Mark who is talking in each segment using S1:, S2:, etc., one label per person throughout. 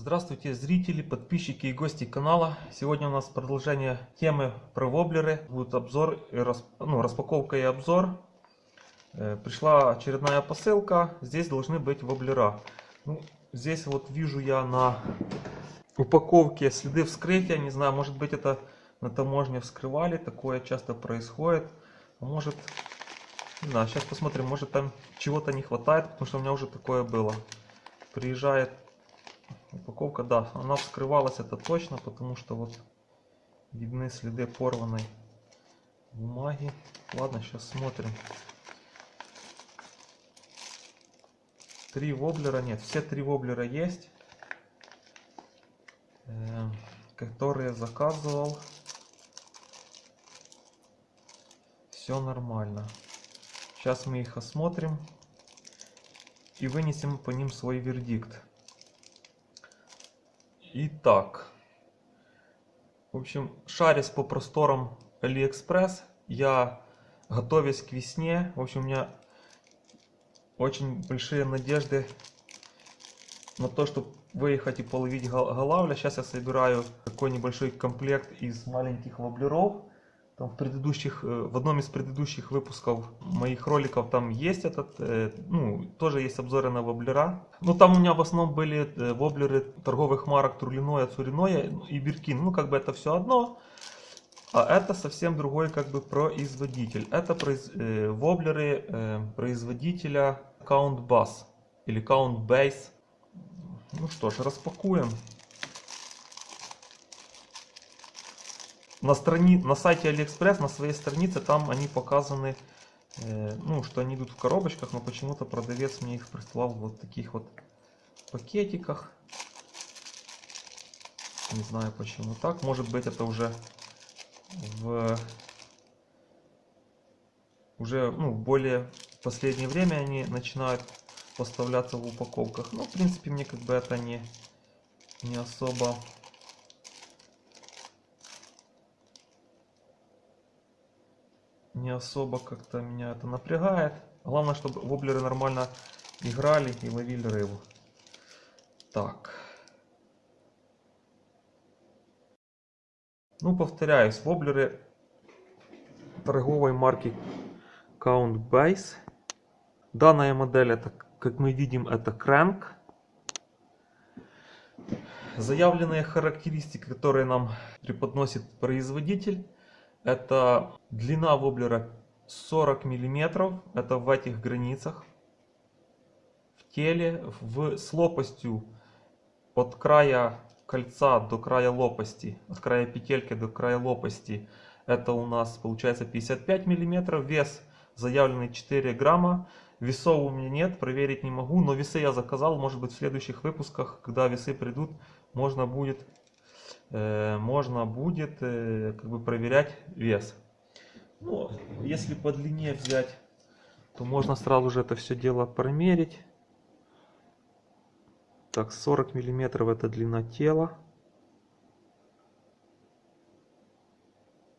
S1: Здравствуйте, зрители, подписчики и гости канала. Сегодня у нас продолжение темы про воблеры. Будет обзор, ну, распаковка и обзор. Э, Пришла очередная посылка. Здесь должны быть воблера. Ну, здесь вот вижу я на упаковке следы вскрытия. Не знаю, может быть это на таможне вскрывали. Такое часто происходит. Может, не знаю, сейчас посмотрим. Может там чего-то не хватает, потому что у меня уже такое было. Приезжает Упаковка, да, она вскрывалась, это точно, потому что вот видны следы порванной бумаги. Ладно, сейчас смотрим. Три воблера, нет, все три воблера есть, э, которые заказывал. Все нормально. Сейчас мы их осмотрим и вынесем по ним свой вердикт. Итак, в общем, шарясь по просторам Алиэкспресс, я, готовясь к весне, в общем, у меня очень большие надежды на то, чтобы выехать и половить гол- голавля. Сейчас я собираю такой небольшой комплект из маленьких воблеров. Там в предыдущих, э, в одном из предыдущих выпусков моих роликов там есть этот, э, ну, тоже есть обзоры на воблера. Но там у меня в основном были э, воблеры торговых марок Турлиноя, Цуриноя и Биркин. Ну, как бы это все одно. А это совсем другой как бы производитель. Это произ- воблеры производителя Count Bass или Count Base. Ну что ж, распакуем. На, страни... на сайте Алиэкспресс, на своей странице, там они показаны, э, ну, что они идут в коробочках, но почему-то продавец мне их прислал вот таких вот пакетиках. Не знаю почему так. Может быть это уже в уже ну, в более последнее время они начинают поставляться в упаковках. Ну, в принципе, мне как бы это не, не особо не особо как-то меня это напрягает. Главное, чтобы воблеры нормально играли и ловили рыбу. Так. Ну, повторяюсь, воблеры торговой марки Count Base. Данная модель, это, как мы видим, это Crank. Заявленные характеристики, которые нам преподносит производитель, это длина воблера 40 миллиметров, это в этих границах. В теле, в, с лопастью от края кольца до края лопасти, от края петельки до края лопасти, это у нас получается 55 миллиметров. Вес заявленный 4 грамма. Весов у меня нет, проверить не могу, но весы я заказал. Может быть в следующих выпусках, когда весы придут, можно будет можно будет э, как бы проверять вес. Ну, если по длине взять, то можно сразу же это все дело промерить. Так, 40 миллиметров это длина тела.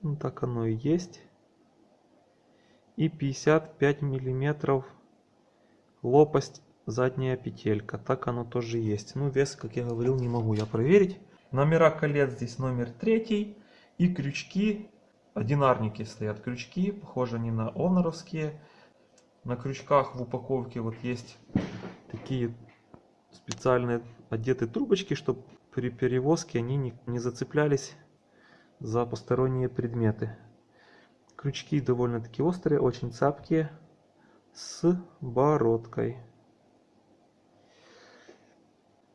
S1: Ну, так оно и есть. И 55 миллиметров лопасть задняя петелька. Так оно тоже есть. Ну, вес, как я говорил, не могу я проверить. Номера колец здесь номер третий. И крючки, одинарники стоят крючки, похожи они на оноровские. На крючках в упаковке вот есть такие специальные одетые трубочки, чтобы при перевозке они не, не зацеплялись за посторонние предметы. Крючки довольно-таки острые, очень цапкие, с бородкой.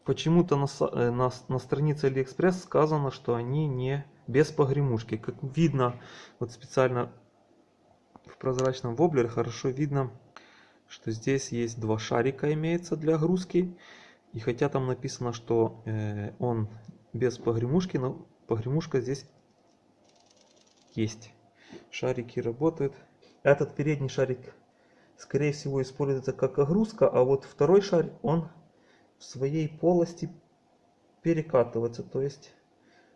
S1: Почему-то на, э, на, на странице Алиэкспресс сказано, что они не без погремушки. Как видно, вот специально в прозрачном воблере хорошо видно, что здесь есть два шарика имеется для огрузки. И хотя там написано, что э, он без погремушки, но погремушка здесь есть. Шарики работают. Этот передний шарик, скорее всего, используется как огрузка, а вот второй шарик, он в своей полости перекатывается. То есть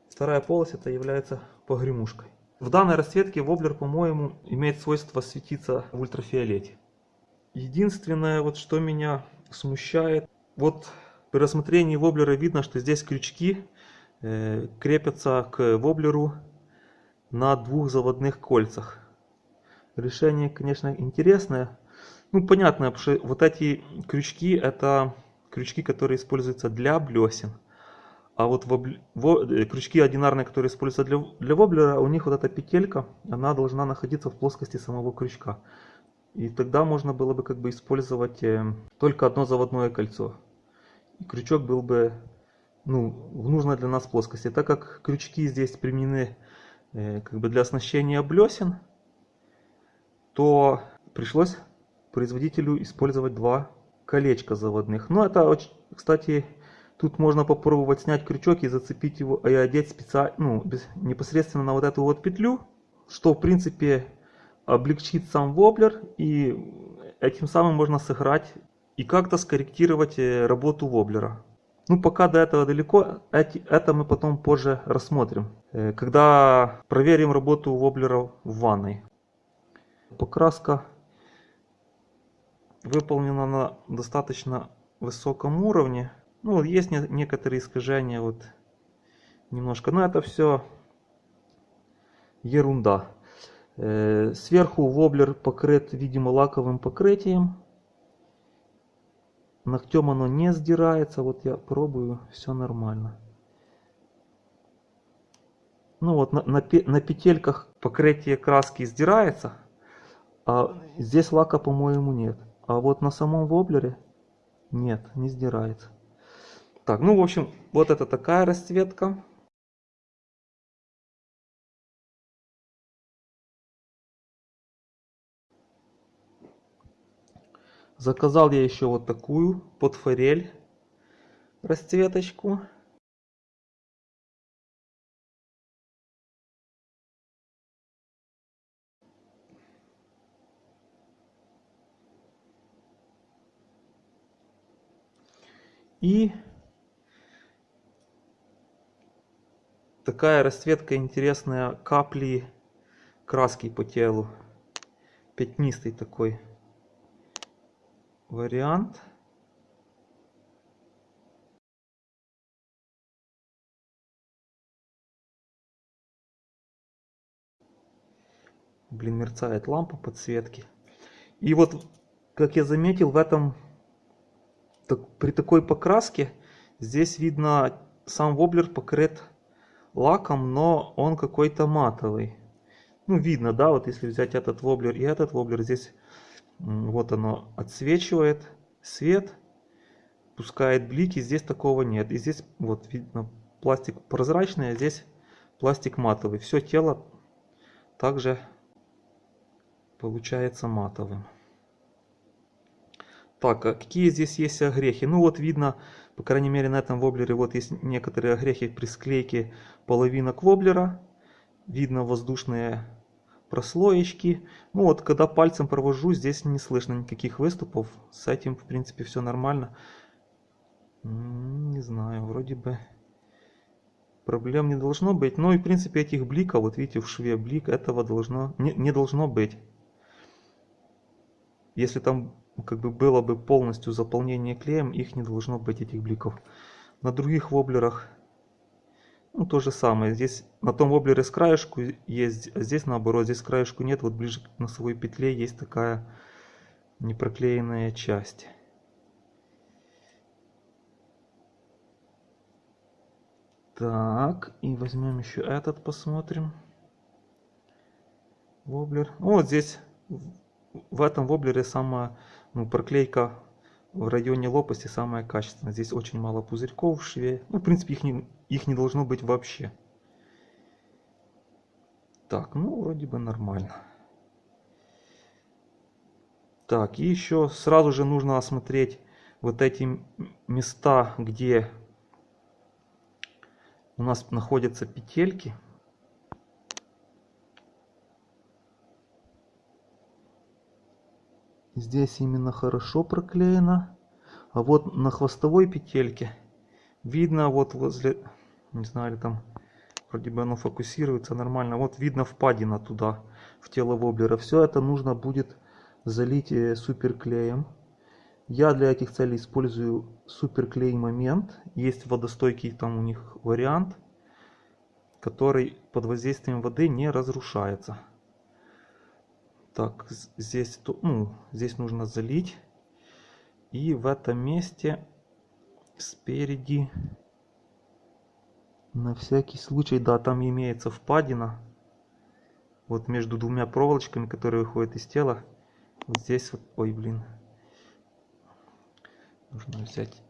S1: вторая полость это является погремушкой. В данной расцветке воблер, по-моему, имеет свойство светиться в ультрафиолете. Единственное, вот что меня смущает, вот При рассмотрении воблера видно, что здесь крючки э, крепятся к воблеру на двух заводных кольцах. Решение, конечно, интересное. Ну, понятно, что вот эти крючки, это крючки, которые используются для блесен. А вот. Э, крючки одинарные, которые используются для... для воблера, у них вот эта петелька, она должна находиться в плоскости самого крючка. И тогда можно было бы как бы использовать э, только одно заводное кольцо. И крючок был бы ну, в нужной для нас плоскости. Так как крючки здесь применены э, как бы для оснащения блесен, то пришлось производителю использовать два колечка заводных. Но это, очень, кстати, тут можно попробовать снять крючок и зацепить его, и одеть специально, ну, непосредственно на вот эту вот петлю, что в принципе облегчит сам воблер и этим самым можно сыграть и как-то скорректировать э, работу воблера. Ну, пока до этого далеко, это мы потом позже рассмотрим, э, когда проверим работу воблера в ванной. Покраска выполнена на достаточно высоком уровне. Ну, есть некоторые искажения, вот немножко, но это все ерунда. Э, сверху воблер покрыт, видимо, лаковым покрытием. Ногтем оно не сдирается. Вот я пробую, все нормально. Ну вот на, на, на петельках покрытие краски сдирается. А здесь лака, по-моему, нет. А вот на самом воблере нет, не сдирается. Так, ну в общем, вот это такая расцветка. Заказал я еще вот такую под форель расцветочку. И такая расцветка интересная капли краски по телу. Пятнистый такой вариант. Блин, мерцает лампа подсветки. И вот, как я заметил, в этом так, при такой покраске здесь видно сам воблер покрыт лаком, но он какой-то матовый. Ну, видно, да, вот если взять этот воблер и этот воблер, здесь вот оно отсвечивает свет, пускает блики. Здесь такого нет. И здесь вот видно пластик прозрачный, а здесь пластик матовый. Все тело также получается матовым. Так, а какие здесь есть огрехи? Ну вот видно, по крайней мере на этом воблере, вот есть некоторые огрехи при склейке половинок воблера. Видно воздушные прослоечки. Ну вот, когда пальцем провожу, здесь не слышно никаких выступов. С этим, в принципе, все нормально. Не знаю, вроде бы проблем не должно быть. Ну и, в принципе, этих бликов, вот видите, в шве блик, этого должно, не, не должно быть. Если там как бы было бы полностью заполнение клеем, их не должно быть, этих бликов. На других воблерах ну, то же самое. Здесь на том воблере с краешку есть, а здесь наоборот, здесь краешку нет. Вот ближе к носовой петле есть такая непроклеенная часть. Так, и возьмем еще этот, посмотрим. Воблер. Ну, вот здесь, в этом воблере самая ну, проклейка в районе лопасти самая качественная. Здесь очень мало пузырьков в шве. Ну, в принципе, их не, их не должно быть вообще. Так, ну, вроде бы нормально. Так, и еще сразу же нужно осмотреть вот эти места, где у нас находятся петельки. Здесь именно хорошо проклеено. А вот на хвостовой петельке видно вот возле, не знаю, или там вроде бы оно фокусируется нормально. Вот видно впадина туда, в тело воблера. Все это нужно будет залить э, суперклеем. Я для этих целей использую суперклей момент. Есть водостойкий там у них вариант, который под воздействием воды не разрушается. Так, здесь, ну, здесь нужно залить. И в этом месте спереди, на всякий случай, да, там имеется впадина. Вот между двумя проволочками, которые выходят из тела. Вот здесь вот, ой, блин, нужно взять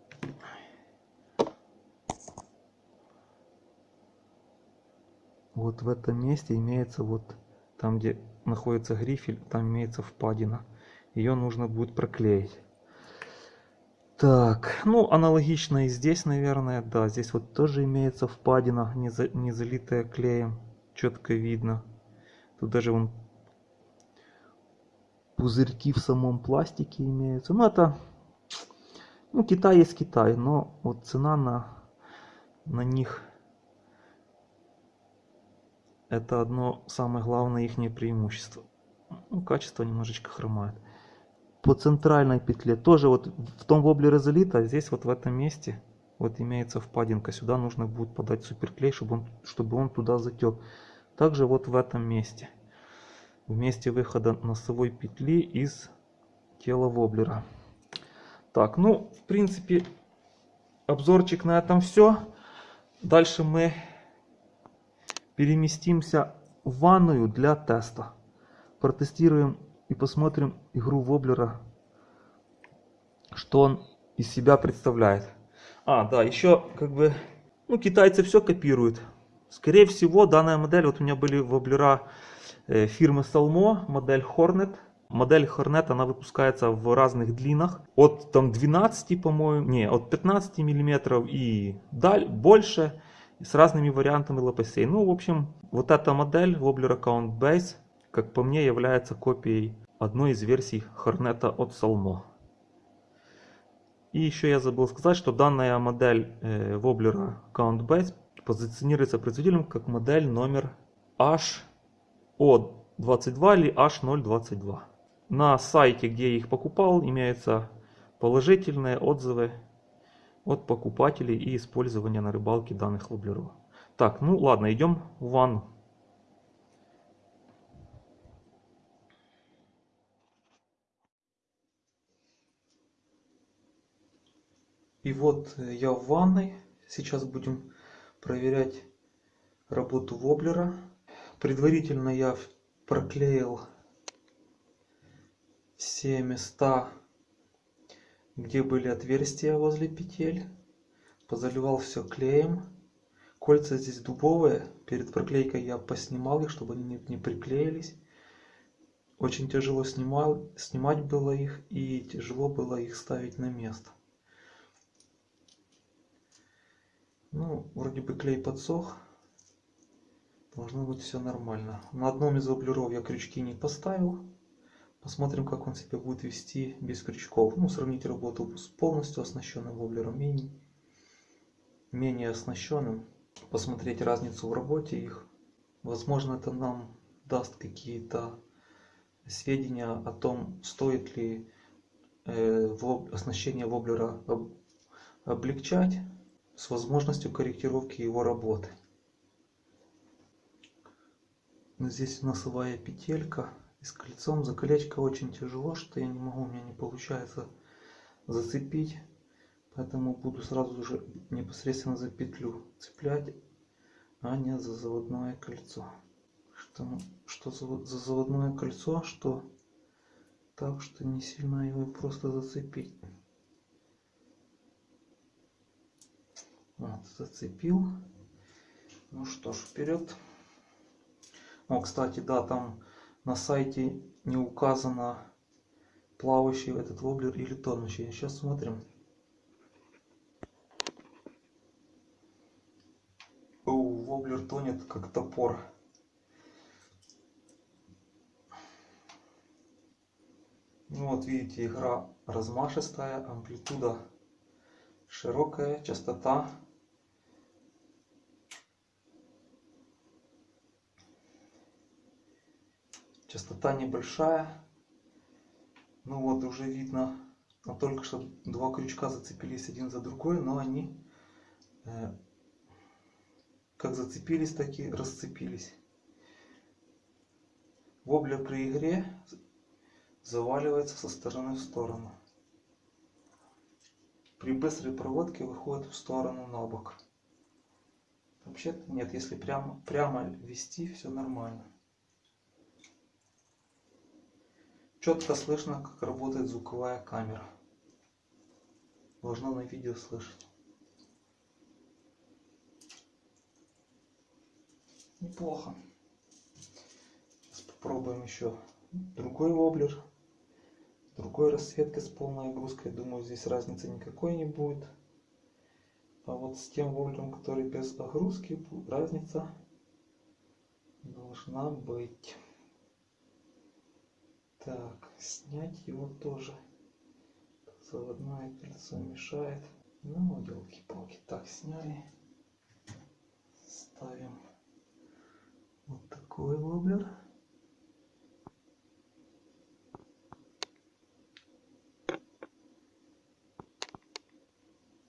S1: вот в этом месте имеется вот там где находится грифель там имеется впадина. Ее нужно будет проклеить. Так ну аналогично и здесь наверное. Да здесь вот тоже имеется впадина не, за, не залитая клеем четко видно. Тут даже вон пузырьки в самом пластике имеются. Ну это ну, Китай есть Китай, но вот цена на, на них это одно самое главное их преимущество. Ну, качество немножечко хромает. По центральной петле тоже вот в том воблере залито, а здесь вот в этом месте вот имеется впадинка. Сюда нужно будет подать суперклей, чтобы он, чтобы он туда затек. Также вот в этом месте. В месте выхода носовой петли из тела воблера. Так, ну, в принципе, обзорчик на этом все. Дальше мы переместимся в ванную для теста. Протестируем и посмотрим игру Воблера, что он из себя представляет. А, да, еще как бы, ну, китайцы все копируют. Скорее всего, данная модель, вот у меня были воблера э, фирмы Salmo, модель Hornet Модель Hornet, она выпускается в разных длинах. От там 12, по-моему, не, от 15 миллиметров и даль, больше. С разными вариантами лопастей. Ну, в общем, вот эта модель Wobbler Account Base, как по мне, является копией одной из версий Hornet от Salmo. И еще я забыл сказать, что данная модель э, Wobbler Account Base позиционируется производителем как модель номер HO22 или H022. На сайте, где я их покупал, имеются положительные отзывы от покупателей и использования на рыбалке данных воблеров. Так, ну ладно, идем в ванну. И вот э, я в ванной. Сейчас будем проверять работу воблера. Предварительно я проклеил все места, где были отверстия возле петель. Позаливал все клеем. Кольца здесь дубовые. Перед проклейкой я поснимал их, чтобы они не приклеились. Очень тяжело снимал, снимать было их и тяжело было их ставить на место. Ну, вроде бы клей подсох. Должно быть все нормально. На одном из воблеров я крючки не поставил. Посмотрим, как он себя будет вести без крючков. Ну, сравнить работу с полностью оснащенным воблером и менее оснащенным. Посмотреть разницу в работе их. Возможно, это нам даст какие-то сведения о том, стоит ли э, оснащение воблера облегчать с возможностью корректировки его работы. Здесь носовая петелька и с кольцом за колечко очень тяжело что я не могу у меня не получается зацепить. Поэтому буду сразу же непосредственно за петлю цеплять а не за заводное кольцо. Что, что за, за заводное кольцо что так что не сильно его просто зацепить. Вот зацепил. Ну что ж вперед. О кстати да там на сайте не указано плавающий этот воблер или тонущий. Сейчас смотрим. О, воблер тонет как топор. Ну вот видите, игра размашистая, амплитуда широкая, частота частота небольшая ну вот уже видно Там только что два крючка зацепились один за другой, но они э, как зацепились, так и расцепились. Воблер при игре заваливается со стороны в сторону. При быстрой проводке выходит в сторону на бок. Вообще-то нет, если прямо, прямо вести, все нормально. Четко слышно, как работает звуковая камера. Должно на видео слышать. Неплохо. Сейчас попробуем еще другой воблер. Другой расцветкой с полной огрузкой. Думаю, здесь разницы никакой не будет. А вот с тем воблером, который без огрузки, разница должна быть. Так, снять его тоже. Заводное кольцо мешает. Ну, елки-палки. Так, сняли. Ставим вот такой воблер.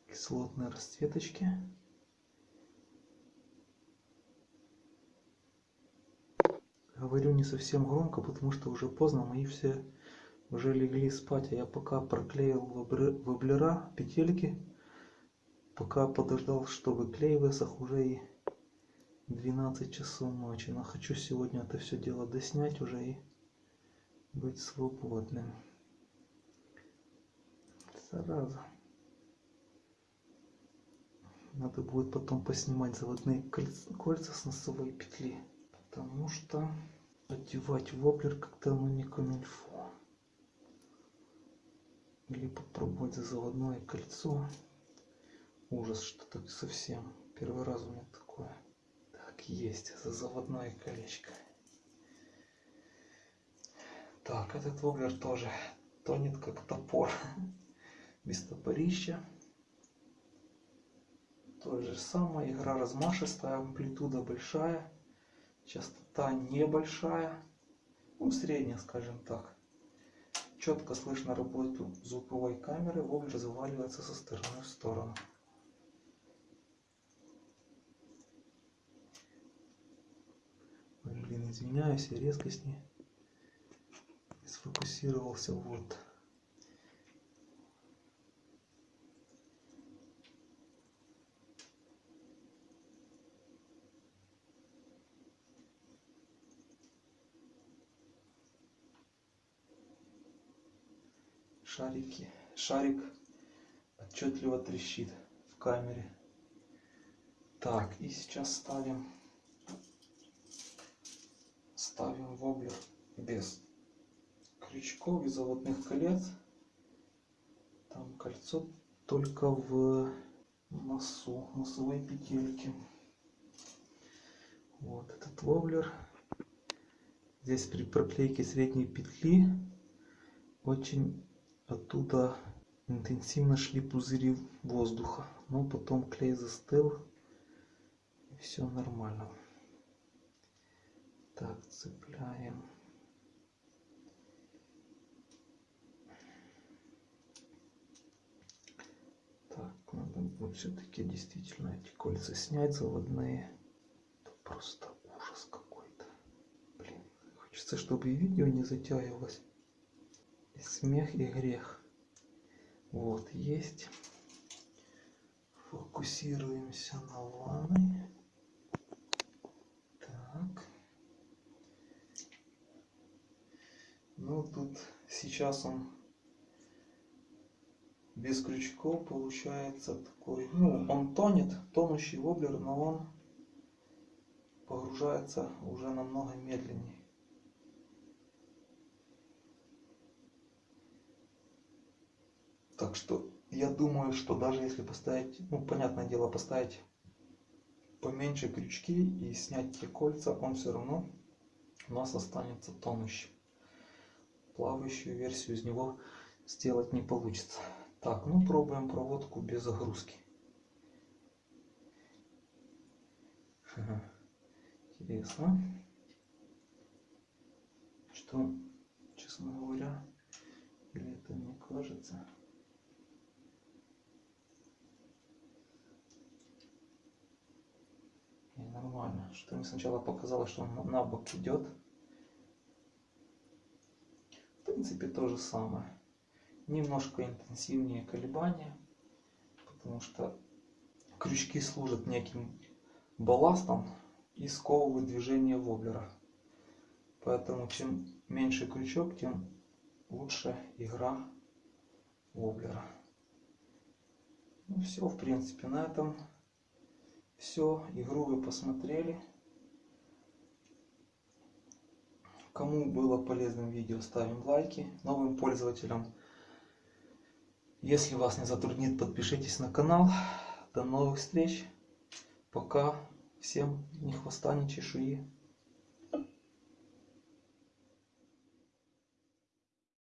S1: Кислотные расцветочки. Говорю не совсем громко, потому что уже поздно, мои все уже легли спать, а я пока проклеил воблера, петельки, пока подождал, что клей высох, уже и 12 часов ночи. Но хочу сегодня это все дело доснять уже и быть свободным. Зараза. Надо будет потом поснимать заводные кольца с носовой петли. Потому что одевать воблер как-то оно не камильфо. Или попробовать за заводное кольцо. Ужас, что так совсем. Первый раз у меня такое. Так, есть, за заводное колечко. Так, этот воблер тоже тонет как топор. Без топорища. То же самое, игра размашистая, амплитуда большая, частота небольшая, ну средняя, скажем так. Четко слышно работу звуковой камеры, воблер заваливается со стороны в сторону. Блин, извиняюсь, я резко с ней сфокусировался. Вот. Шарики шарик отчетливо трещит в камере. Так и сейчас ставим ставим воблер без крючков и заводных колец там кольцо только в носу носовой петельки вот этот воблер. Здесь при проклейке средней петли очень оттуда интенсивно шли пузыри воздуха. Но потом клей застыл и все нормально. Так цепляем. Так надо будет все-таки действительно эти кольца снять заводные. Это просто ужас какой-то. Блин хочется чтобы и видео не затягивалось смех и грех. Вот есть. Фокусируемся на ванной. Так. Ну тут сейчас он без крючков получается такой ну он тонет тонущий воблер но он погружается уже намного медленнее Так что я думаю, что даже если поставить, ну, понятное дело, поставить поменьше крючки и снять те кольца, он все равно у нас останется тонущим. Плавающую версию из него сделать не получится. Так, ну пробуем проводку без загрузки. Интересно. Что, честно говоря, или это мне кажется?
S2: Что мне сначала показалось, что он на бок идет. В принципе, то же самое. Немножко интенсивнее колебания, потому что крючки служат неким балластом и сковывают движение воблера. Поэтому чем меньше крючок, тем лучше игра воблера. Ну все, в принципе, на этом все. Игру вы посмотрели. Кому было полезным видео, ставим лайки. Новым пользователям, если вас не затруднит, подпишитесь на канал. До новых встреч. Пока. Всем ни хвоста, ни чешуи.